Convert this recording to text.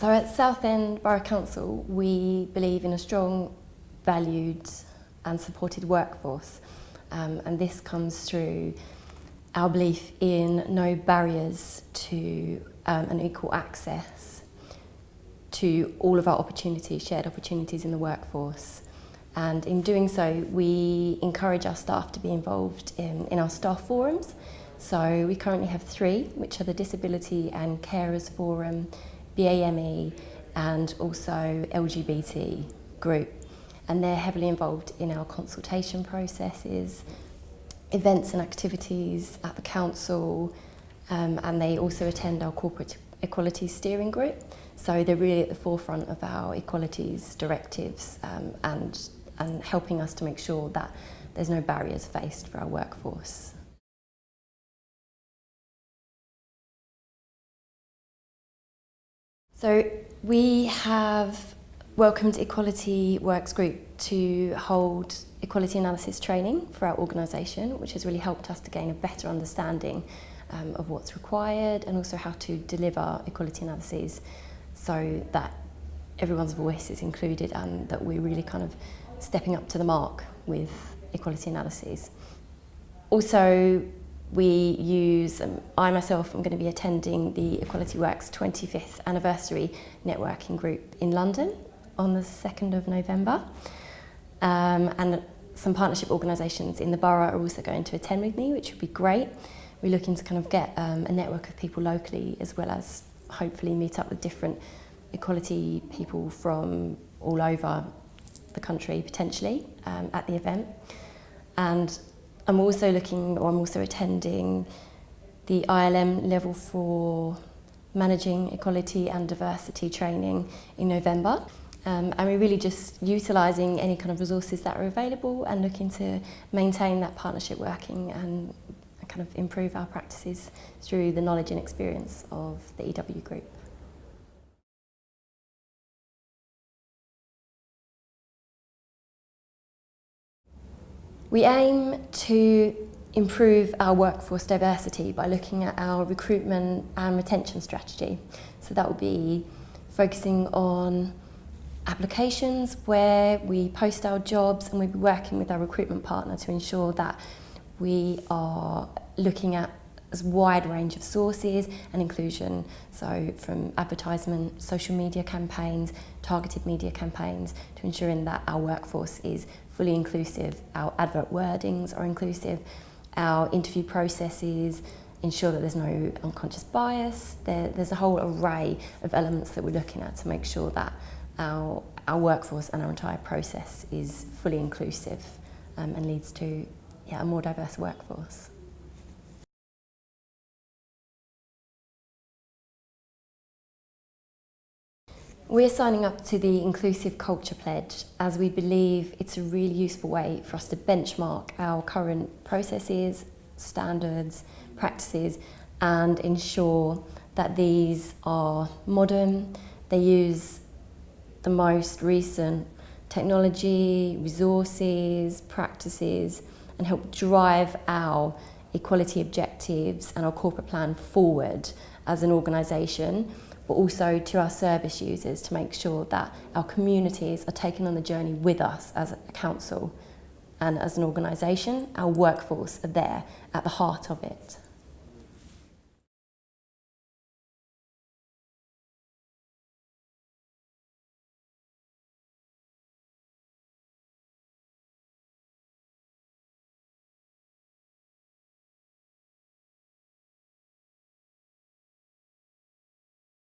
So at Southend Borough Council, we believe in a strong, valued and supported workforce. Um, and this comes through our belief in no barriers to um, an equal access to all of our opportunities, shared opportunities in the workforce. And in doing so, we encourage our staff to be involved in, in our staff forums. So we currently have three, which are the Disability and Carers Forum, BAME and also LGBT group. And they're heavily involved in our consultation processes, events and activities at the council, um, and they also attend our corporate equality steering group. So they're really at the forefront of our equalities directives um, and, and helping us to make sure that there's no barriers faced for our workforce. So we have welcomed Equality Works Group to hold equality analysis training for our organisation, which has really helped us to gain a better understanding um, of what's required and also how to deliver equality analyses so that everyone's voice is included and that we're really kind of stepping up to the mark with equality analyses. Also, we use, um, I myself am going to be attending the Equality Works 25th anniversary networking group in London on the 2nd of November. Um, and some partnership organisations in the borough are also going to attend with me, which would be great. We're looking to kind of get um, a network of people locally as well as hopefully meet up with different equality people from all over the country potentially um, at the event. And I'm also looking, or I'm also attending the ILM Level 4 Managing Equality and Diversity training in November. Um, and we're really just utilising any kind of resources that are available and looking to maintain that partnership working and kind of improve our practices through the knowledge and experience of the EW group. We aim to improve our workforce diversity by looking at our recruitment and retention strategy. So that will be focusing on applications where we post our jobs and we'll be working with our recruitment partner to ensure that we are looking at wide range of sources and inclusion, so from advertisement, social media campaigns, targeted media campaigns, to ensuring that our workforce is fully inclusive, our advert wordings are inclusive, our interview processes ensure that there's no unconscious bias. There, there's a whole array of elements that we're looking at to make sure that our, our workforce and our entire process is fully inclusive um, and leads to yeah, a more diverse workforce. We're signing up to the Inclusive Culture Pledge as we believe it's a really useful way for us to benchmark our current processes, standards, practices and ensure that these are modern, they use the most recent technology, resources, practices and help drive our equality objectives and our corporate plan forward as an organisation but also to our service users to make sure that our communities are taken on the journey with us as a council and as an organisation, our workforce are there at the heart of it.